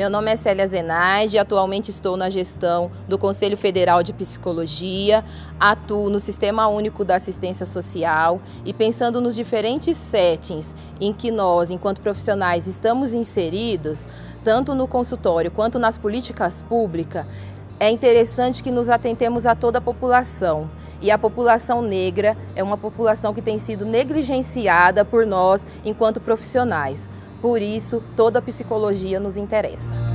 Meu nome é Célia Zenaide, atualmente estou na gestão do Conselho Federal de Psicologia, atuo no Sistema Único da Assistência Social e pensando nos diferentes settings em que nós, enquanto profissionais, estamos inseridos, tanto no consultório quanto nas políticas públicas, é interessante que nos atentemos a toda a população. E a população negra é uma população que tem sido negligenciada por nós enquanto profissionais. Por isso, toda a psicologia nos interessa.